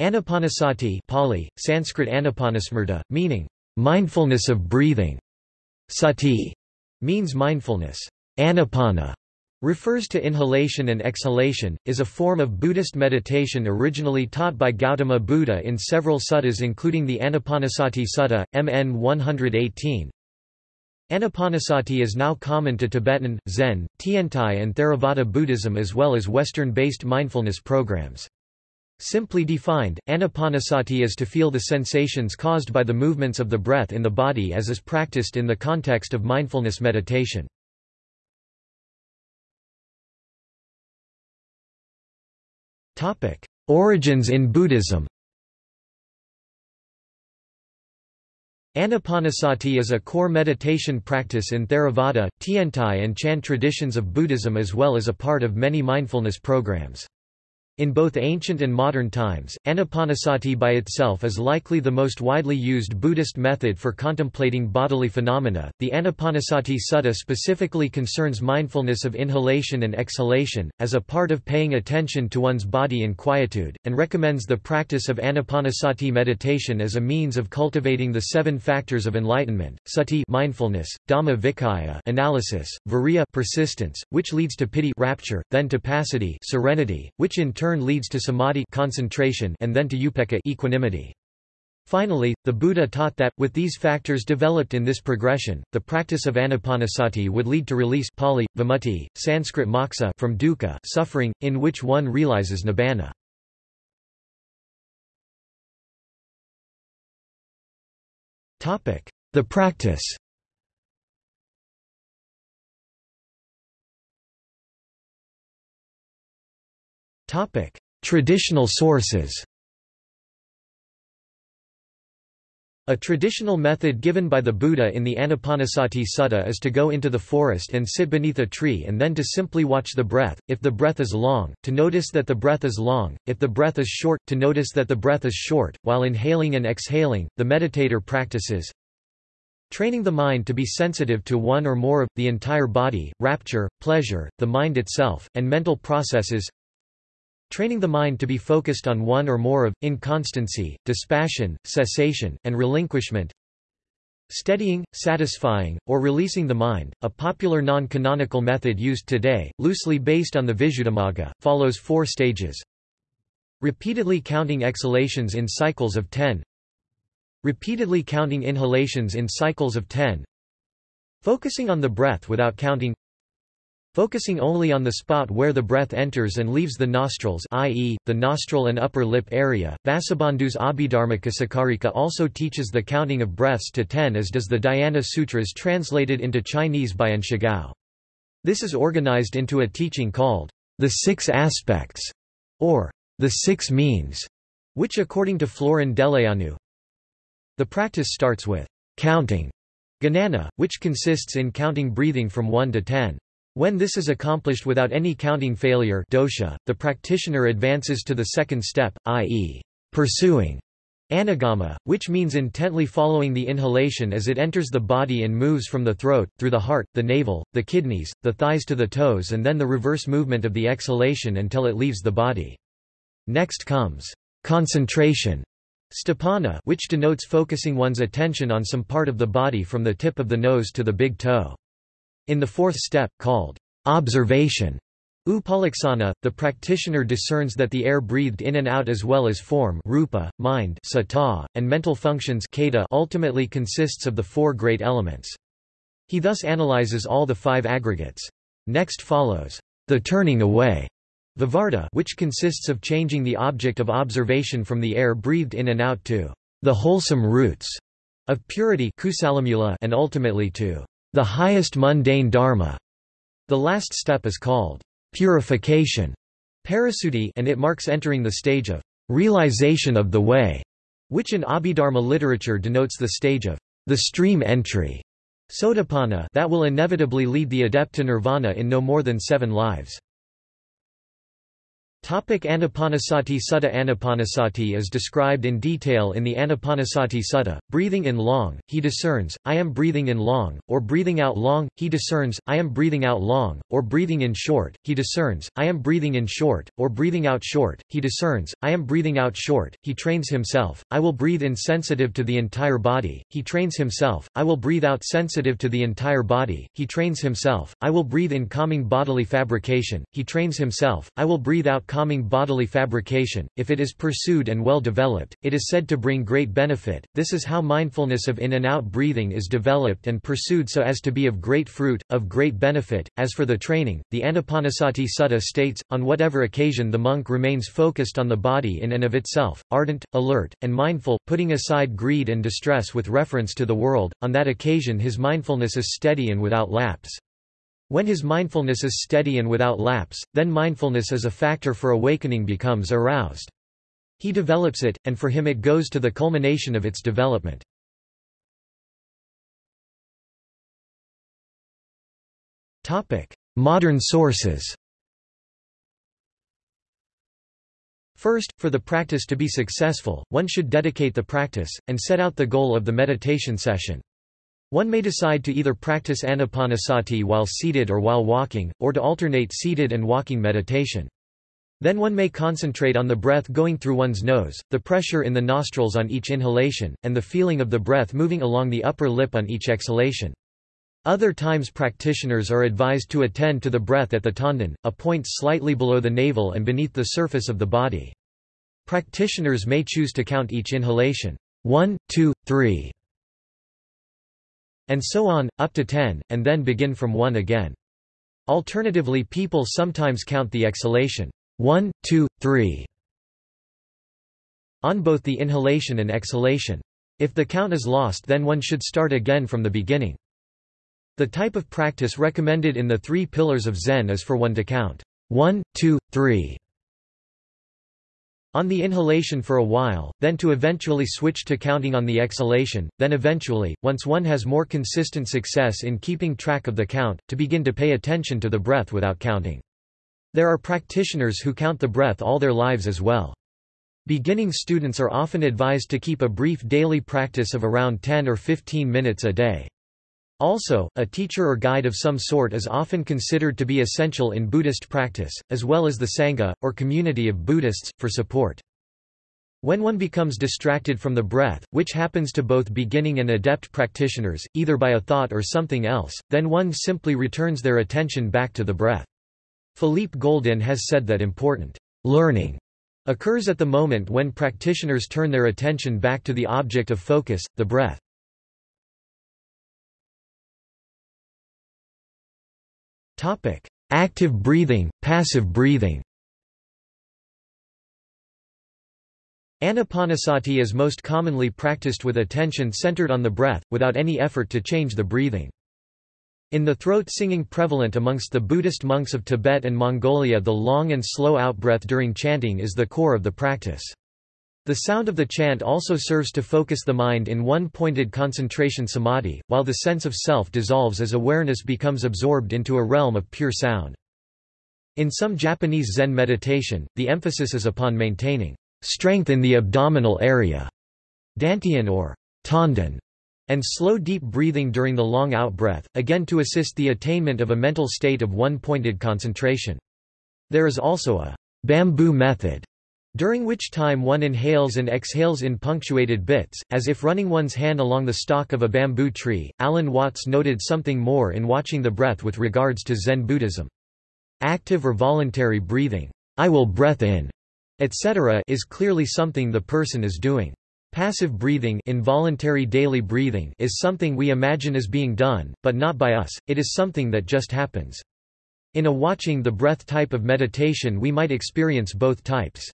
Anapanasati Pali, Sanskrit anapanasmrta, meaning, mindfulness of breathing. Sati means mindfulness. Anapana refers to inhalation and exhalation, is a form of Buddhist meditation originally taught by Gautama Buddha in several suttas including the Anapanasati Sutta, MN 118. Anapanasati is now common to Tibetan, Zen, Tiantai and Theravada Buddhism as well as Western-based mindfulness programs. Simply defined, anapanasati is to feel the sensations caused by the movements of the breath in the body as is practiced in the context of mindfulness meditation. Origins in Buddhism Anapanasati is a core meditation practice in Theravada, Tiantai and Chan traditions of Buddhism as well as a part of many mindfulness programs. In both ancient and modern times, anapanasati by itself is likely the most widely used Buddhist method for contemplating bodily phenomena. The Anapanasati Sutta specifically concerns mindfulness of inhalation and exhalation, as a part of paying attention to one's body in quietude, and recommends the practice of anapanasati meditation as a means of cultivating the seven factors of enlightenment: sati mindfulness, dhamma vicaya analysis, viriya persistence, which leads to piti rapture, then to passaddhi serenity, which in turn turn leads to samadhi concentration and then to upekkha equanimity. Finally, the Buddha taught that, with these factors developed in this progression, the practice of anapanasati would lead to release Pali, vimutti, Sanskrit moksha from dukkha suffering, in which one realizes nibbana. The practice Topic: Traditional sources. A traditional method given by the Buddha in the Anapanasati Sutta is to go into the forest and sit beneath a tree and then to simply watch the breath, if the breath is long, to notice that the breath is long, if the breath is short, to notice that the breath is short. While inhaling and exhaling, the meditator practices training the mind to be sensitive to one or more of, the entire body, rapture, pleasure, the mind itself, and mental processes Training the mind to be focused on one or more of, inconstancy, dispassion, cessation, and relinquishment. Steadying, satisfying, or releasing the mind, a popular non-canonical method used today, loosely based on the Visuddhimagga, follows four stages. Repeatedly counting exhalations in cycles of 10. Repeatedly counting inhalations in cycles of 10. Focusing on the breath without counting Focusing only on the spot where the breath enters and leaves the nostrils i.e., the nostril and upper lip area, Vasubandhu's Abhidharmaka also teaches the counting of breaths to ten as does the Dhyana Sutras translated into Chinese by An Shigao. This is organized into a teaching called, the Six Aspects, or the Six Means, which according to Florin Deleanu, the practice starts with counting, ganana, which consists in counting breathing from 1 to 10. When this is accomplished without any counting failure dosha, the practitioner advances to the second step, i.e., pursuing anagama, which means intently following the inhalation as it enters the body and moves from the throat, through the heart, the navel, the kidneys, the thighs to the toes and then the reverse movement of the exhalation until it leaves the body. Next comes concentration, sthapana which denotes focusing one's attention on some part of the body from the tip of the nose to the big toe. In the fourth step, called observation, Upalaksana, the practitioner discerns that the air breathed in and out as well as form rupa, mind sata, and mental functions kata ultimately consists of the four great elements. He thus analyzes all the five aggregates. Next follows the turning away, vivarta, which consists of changing the object of observation from the air breathed in and out to the wholesome roots of purity and ultimately to the highest mundane dharma. The last step is called purification parisuddhi and it marks entering the stage of realization of the way, which in Abhidharma literature denotes the stage of the stream entry sotapanna that will inevitably lead the adept to nirvana in no more than seven lives. Topic Anapanasati Sutta Anapanasati is described in detail in the Anapanasati Sutta. Breathing in long, he discerns, I am breathing in long, or breathing out long, he discerns, I am breathing out long, or breathing in short, he discerns, I am breathing in short, or breathing out short, he discerns, I am breathing out short, he trains himself, I will breathe in sensitive to the entire body, he trains himself, I will breathe out sensitive to the entire body, he trains himself, I will breathe in calming bodily fabrication, he trains himself, I will breathe out calming bodily fabrication, if it is pursued and well developed, it is said to bring great benefit. This is how mindfulness of in and out breathing is developed and pursued so as to be of great fruit, of great benefit. As for the training, the Anapanasati Sutta states, on whatever occasion the monk remains focused on the body in and of itself, ardent, alert, and mindful, putting aside greed and distress with reference to the world, on that occasion his mindfulness is steady and without lapse. When his mindfulness is steady and without lapse, then mindfulness as a factor for awakening becomes aroused. He develops it, and for him it goes to the culmination of its development. Modern sources First, for the practice to be successful, one should dedicate the practice, and set out the goal of the meditation session. One may decide to either practice anapanasati while seated or while walking, or to alternate seated and walking meditation. Then one may concentrate on the breath going through one's nose, the pressure in the nostrils on each inhalation, and the feeling of the breath moving along the upper lip on each exhalation. Other times practitioners are advised to attend to the breath at the tanden, a point slightly below the navel and beneath the surface of the body. Practitioners may choose to count each inhalation 1, 2, 3, and so on, up to 10, and then begin from 1 again. Alternatively people sometimes count the exhalation 1, 2, 3 on both the inhalation and exhalation. If the count is lost then one should start again from the beginning. The type of practice recommended in the three pillars of Zen is for one to count 1, 2, 3 on the inhalation for a while, then to eventually switch to counting on the exhalation, then eventually, once one has more consistent success in keeping track of the count, to begin to pay attention to the breath without counting. There are practitioners who count the breath all their lives as well. Beginning students are often advised to keep a brief daily practice of around 10 or 15 minutes a day. Also, a teacher or guide of some sort is often considered to be essential in Buddhist practice, as well as the Sangha, or community of Buddhists, for support. When one becomes distracted from the breath, which happens to both beginning and adept practitioners, either by a thought or something else, then one simply returns their attention back to the breath. Philippe Goldin has said that important learning occurs at the moment when practitioners turn their attention back to the object of focus, the breath. Topic: Active breathing, passive breathing. Anapanasati is most commonly practiced with attention centered on the breath, without any effort to change the breathing. In the throat singing prevalent amongst the Buddhist monks of Tibet and Mongolia the long and slow outbreath during chanting is the core of the practice. The sound of the chant also serves to focus the mind in one pointed concentration samadhi, while the sense of self dissolves as awareness becomes absorbed into a realm of pure sound. In some Japanese Zen meditation, the emphasis is upon maintaining strength in the abdominal area, dantian or tanden, and slow deep breathing during the long out-breath, again to assist the attainment of a mental state of one-pointed concentration. There is also a bamboo method during which time one inhales and exhales in punctuated bits, as if running one's hand along the stalk of a bamboo tree. Alan Watts noted something more in watching the breath with regards to Zen Buddhism. Active or voluntary breathing, I will breath in, etc., is clearly something the person is doing. Passive breathing involuntary daily breathing is something we imagine as being done, but not by us, it is something that just happens. In a watching the breath type of meditation we might experience both types.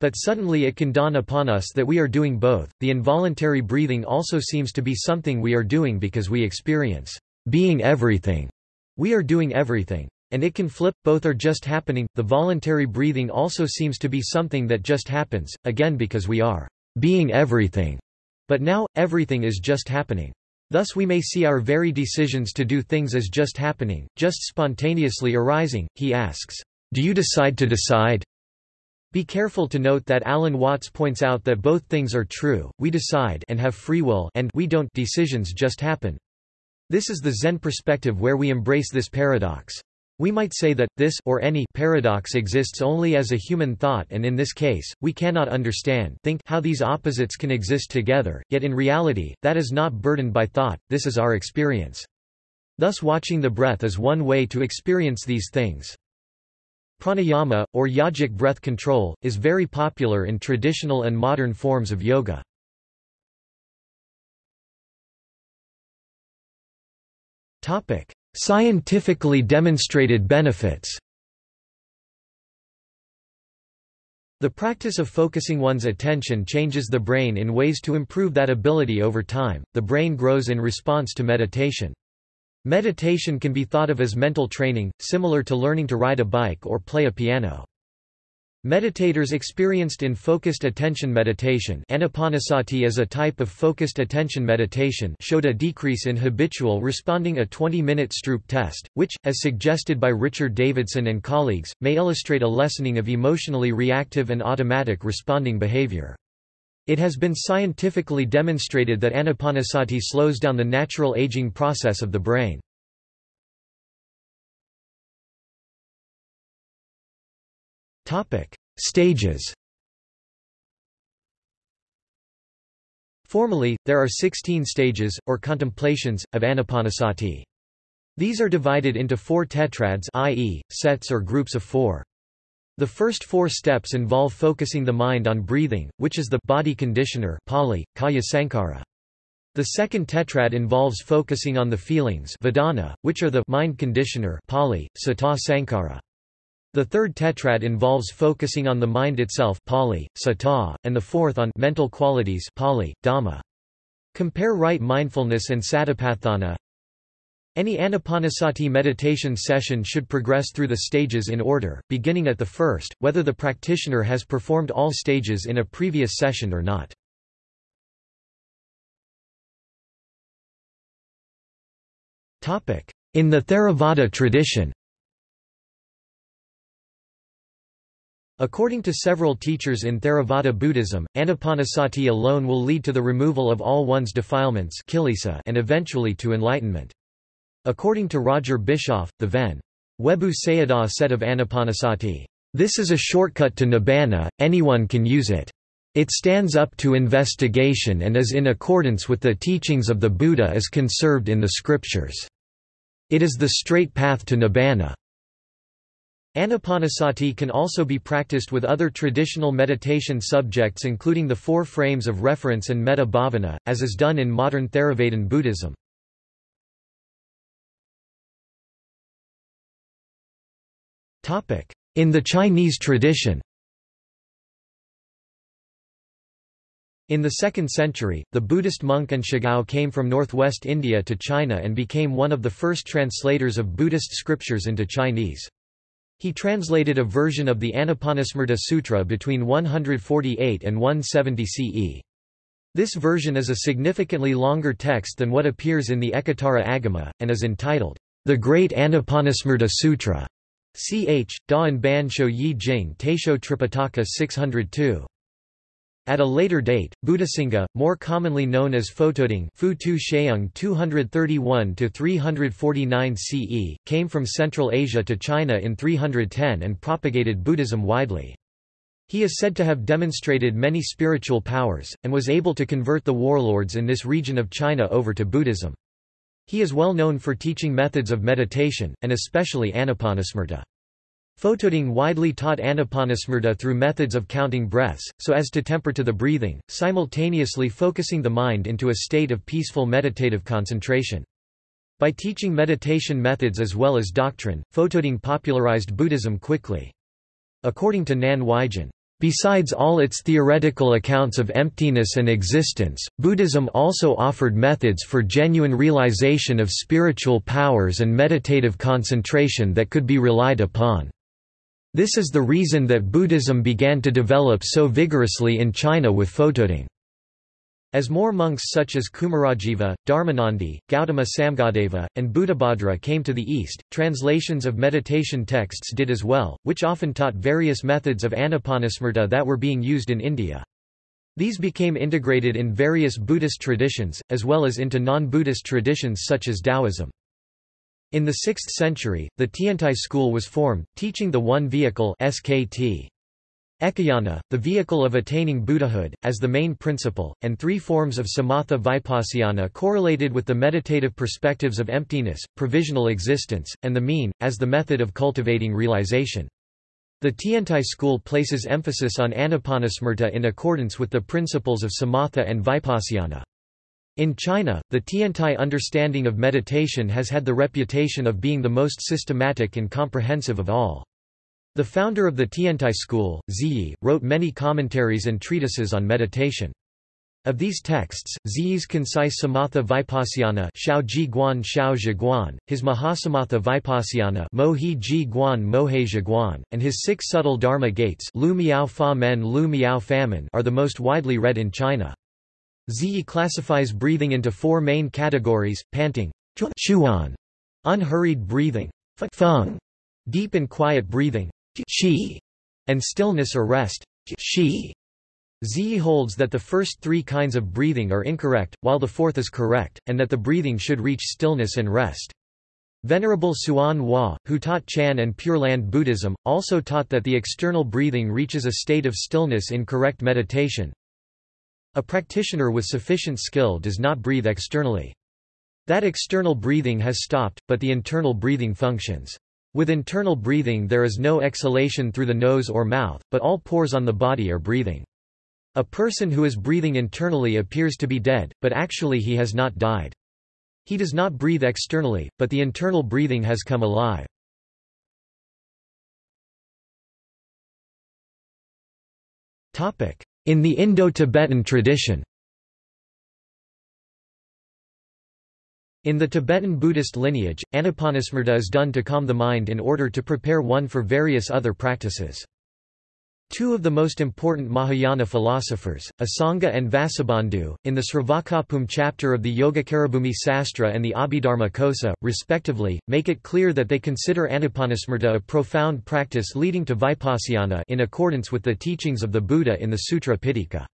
But suddenly it can dawn upon us that we are doing both. The involuntary breathing also seems to be something we are doing because we experience being everything. We are doing everything. And it can flip, both are just happening. The voluntary breathing also seems to be something that just happens, again because we are being everything. But now, everything is just happening. Thus we may see our very decisions to do things as just happening, just spontaneously arising. He asks, Do you decide to decide? Be careful to note that Alan Watts points out that both things are true, we decide and have free will and we don't decisions just happen. This is the Zen perspective where we embrace this paradox. We might say that, this or any paradox exists only as a human thought and in this case, we cannot understand think how these opposites can exist together, yet in reality, that is not burdened by thought, this is our experience. Thus watching the breath is one way to experience these things. Pranayama, or yogic breath control, is very popular in traditional and modern forms of yoga. Scientifically demonstrated benefits The practice of focusing one's attention changes the brain in ways to improve that ability over time. The brain grows in response to meditation. Meditation can be thought of as mental training, similar to learning to ride a bike or play a piano. Meditators experienced in focused attention meditation anapanasati is a type of focused attention meditation showed a decrease in habitual responding a 20-minute Stroop test, which, as suggested by Richard Davidson and colleagues, may illustrate a lessening of emotionally reactive and automatic responding behavior. It has been scientifically demonstrated that anapanasati slows down the natural aging process of the brain. Stages Formally, there are 16 stages, or contemplations, of anapanasati. These are divided into four tetrads i.e., sets or groups of four. The first four steps involve focusing the mind on breathing, which is the body conditioner Pali, Kaya Sankara. The second tetrad involves focusing on the feelings vedana, which are the mind conditioner Pali, Sata Sankara. The third tetrad involves focusing on the mind itself Pali, Sata, and the fourth on mental qualities Pali, Dhamma. Compare right mindfulness and satipatthana any anapanasati meditation session should progress through the stages in order, beginning at the first, whether the practitioner has performed all stages in a previous session or not. In the Theravada tradition According to several teachers in Theravada Buddhism, anapanasati alone will lead to the removal of all one's defilements and eventually to enlightenment. According to Roger Bischoff, the Ven. Webu Sayadaw said of Anapanasati, "...this is a shortcut to nibbana, anyone can use it. It stands up to investigation and is in accordance with the teachings of the Buddha as conserved in the scriptures. It is the straight path to nibbana." Anapanasati can also be practiced with other traditional meditation subjects including the four frames of reference and metta bhavana, as is done in modern Theravadan Buddhism. In the Chinese tradition In the 2nd century, the Buddhist monk An Shigao came from northwest India to China and became one of the first translators of Buddhist scriptures into Chinese. He translated a version of the Anapanasmarta Sutra between 148 and 170 CE. This version is a significantly longer text than what appears in the Ekottara Agama, and is entitled, The Great Anapanasmarta Sutra. Ch. Da Anban Shouyi Jing Taisho Tripitaka 602. At a later date, Buddhasingha, more commonly known as Fotudeng Fu Tu 231–349 CE, came from Central Asia to China in 310 and propagated Buddhism widely. He is said to have demonstrated many spiritual powers, and was able to convert the warlords in this region of China over to Buddhism. He is well known for teaching methods of meditation, and especially anapanasmarta. Fotudeng widely taught anapanasmarta through methods of counting breaths, so as to temper to the breathing, simultaneously focusing the mind into a state of peaceful meditative concentration. By teaching meditation methods as well as doctrine, Fotudeng popularized Buddhism quickly. According to Nan Huaijin, Besides all its theoretical accounts of emptiness and existence, Buddhism also offered methods for genuine realization of spiritual powers and meditative concentration that could be relied upon. This is the reason that Buddhism began to develop so vigorously in China with Fotudeng. As more monks such as Kumarajiva, Dharmanandi, Gautama Samghadeva, and Buddhabhadra came to the east, translations of meditation texts did as well, which often taught various methods of anapanasmarta that were being used in India. These became integrated in various Buddhist traditions, as well as into non-Buddhist traditions such as Taoism. In the 6th century, the Tiantai school was formed, teaching the one vehicle SKT. Ekayana, the vehicle of attaining Buddhahood, as the main principle, and three forms of samatha vipassana correlated with the meditative perspectives of emptiness, provisional existence, and the mean, as the method of cultivating realization. The Tiantai school places emphasis on anapanasmarta in accordance with the principles of samatha and vipassana. In China, the Tiantai understanding of meditation has had the reputation of being the most systematic and comprehensive of all. The founder of the Tiantai school, Zhiyi, wrote many commentaries and treatises on meditation. Of these texts, Zhiyi's concise Samatha Vipassana Shao Ji Guan Shao Guan, his Mahasamatha Vipassana Mohi Ji Guan Mohe Zhi Guan, and his six subtle Dharma gates Lu Miao Fa Men Lu Miao Famen are the most widely read in China. Zhiyi classifies breathing into four main categories, panting, chuan, unhurried breathing, feng, deep and quiet breathing, qi, and stillness or rest. Shi. Zhiyi holds that the first three kinds of breathing are incorrect, while the fourth is correct, and that the breathing should reach stillness and rest. Venerable Hsuan Hua, who taught Chan and Pure Land Buddhism, also taught that the external breathing reaches a state of stillness in correct meditation. A practitioner with sufficient skill does not breathe externally. That external breathing has stopped, but the internal breathing functions. With internal breathing there is no exhalation through the nose or mouth, but all pores on the body are breathing. A person who is breathing internally appears to be dead, but actually he has not died. He does not breathe externally, but the internal breathing has come alive. In the Indo-Tibetan tradition In the Tibetan Buddhist lineage, anapanasmarta is done to calm the mind in order to prepare one for various other practices. Two of the most important Mahayana philosophers, Asanga and Vasubandhu, in the Sravakabhumi chapter of the Yogacarabhumi Sastra and the Abhidharma Kosa, respectively, make it clear that they consider anapanasmarta a profound practice leading to vipassana in accordance with the teachings of the Buddha in the Sutra Pitaka.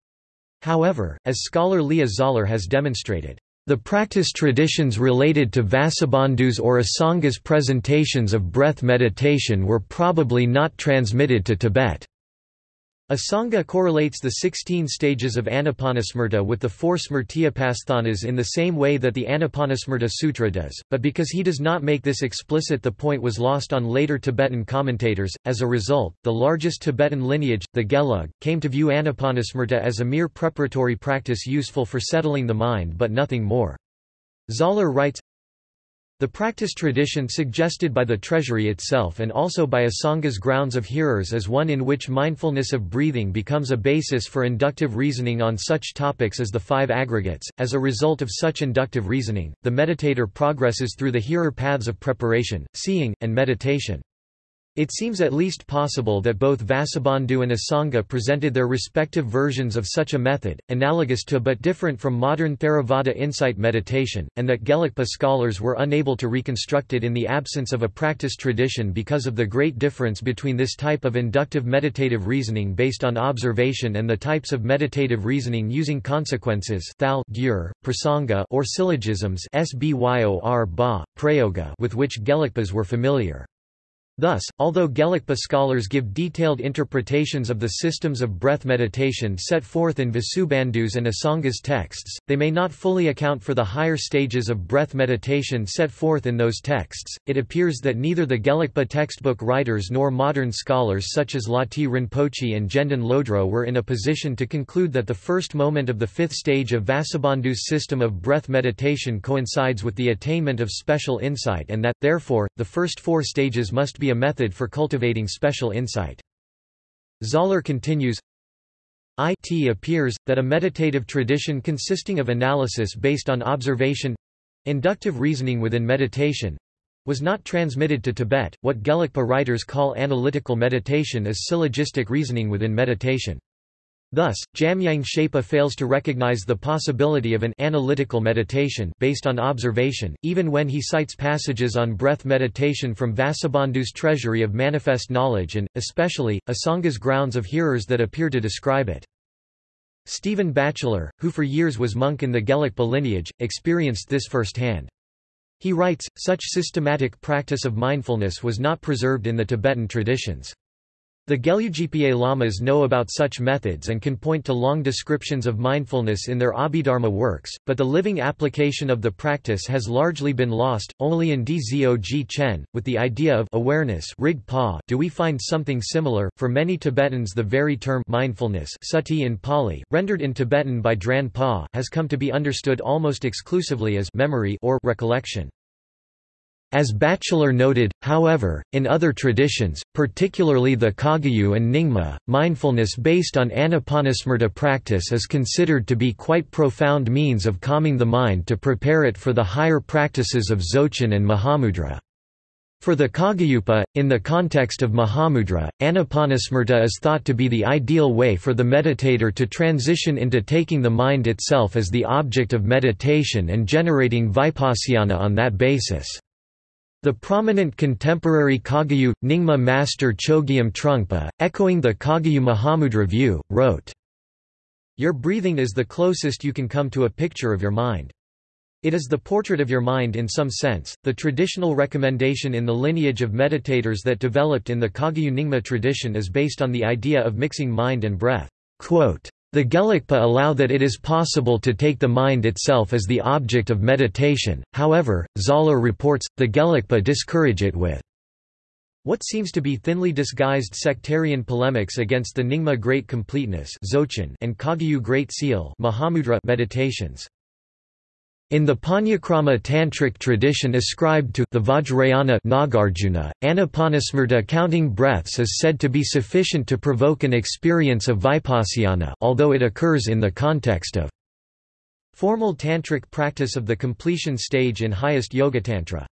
However, as scholar Leah Zahler has demonstrated, the practice traditions related to Vasubandhu's or Asanga's presentations of breath meditation were probably not transmitted to Tibet. Asanga correlates the 16 stages of Anapanasmarta with the four Smrtyupasthanas in the same way that the Anapanasmarta Sutra does, but because he does not make this explicit the point was lost on later Tibetan commentators. As a result, the largest Tibetan lineage, the Gelug, came to view Anapanasmarta as a mere preparatory practice useful for settling the mind but nothing more. Zahler writes, the practice tradition suggested by the treasury itself and also by Asanga's grounds of hearers is one in which mindfulness of breathing becomes a basis for inductive reasoning on such topics as the five aggregates. As a result of such inductive reasoning, the meditator progresses through the hearer paths of preparation, seeing, and meditation. It seems at least possible that both Vasubandhu and Asanga presented their respective versions of such a method, analogous to but different from modern Theravada insight meditation, and that Gelugpa scholars were unable to reconstruct it in the absence of a practice tradition because of the great difference between this type of inductive meditative reasoning based on observation and the types of meditative reasoning using consequences thal, gyur, prasanga or syllogisms ba, prayoga with which Gelugpas were familiar. Thus, although Gelugpa scholars give detailed interpretations of the systems of breath meditation set forth in Vasubandhu's and Asanga's texts, they may not fully account for the higher stages of breath meditation set forth in those texts. It appears that neither the Gelugpa textbook writers nor modern scholars such as Lati Rinpoche and Gendon Lodro were in a position to conclude that the first moment of the fifth stage of Vasubandhu's system of breath meditation coincides with the attainment of special insight and that, therefore, the first four stages must be be a method for cultivating special insight. Zahler continues, It appears, that a meditative tradition consisting of analysis based on observation—inductive reasoning within meditation—was not transmitted to Tibet. What Gelugpa writers call analytical meditation is syllogistic reasoning within meditation. Thus, Jamyang Shepa fails to recognize the possibility of an analytical meditation based on observation, even when he cites passages on breath meditation from Vasubandhu's treasury of manifest knowledge and, especially, Asanga's grounds of hearers that appear to describe it. Stephen Batchelor, who for years was monk in the Gelugpa lineage, experienced this firsthand. He writes, such systematic practice of mindfulness was not preserved in the Tibetan traditions. The Gelugpa lamas know about such methods and can point to long descriptions of mindfulness in their Abhidharma works, but the living application of the practice has largely been lost. Only in Dzog Chen, with the idea of awareness rig pa, do we find something similar. For many Tibetans, the very term mindfulness sati in Pali, rendered in Tibetan by Dran Pa, has come to be understood almost exclusively as memory or recollection. As Batchelor noted, however, in other traditions, particularly the Kagyu and Nyingma, mindfulness based on anapanasmarta practice is considered to be quite profound means of calming the mind to prepare it for the higher practices of Dzogchen and Mahamudra. For the Kagyupa, in the context of Mahamudra, anapanasmarta is thought to be the ideal way for the meditator to transition into taking the mind itself as the object of meditation and generating vipassana on that basis. The prominent contemporary Kagyu, Nyingma master Chogyam Trungpa, echoing the Kagyu Mahamudra view, wrote, Your breathing is the closest you can come to a picture of your mind. It is the portrait of your mind in some sense. The traditional recommendation in the lineage of meditators that developed in the Kagyu Nyingma tradition is based on the idea of mixing mind and breath. Quote, the Gelugpa allow that it is possible to take the mind itself as the object of meditation, however, Zahler reports, the Gelugpa discourage it with what seems to be thinly disguised sectarian polemics against the Nyingma Great Completeness and Kagyu Great Seal meditations. In the Pancakrama Tantric tradition ascribed to the Vajrayana Nagarjuna, Anapanasmarta counting breaths is said to be sufficient to provoke an experience of vipassana although it occurs in the context of formal tantric practice of the completion stage in highest yogatantra.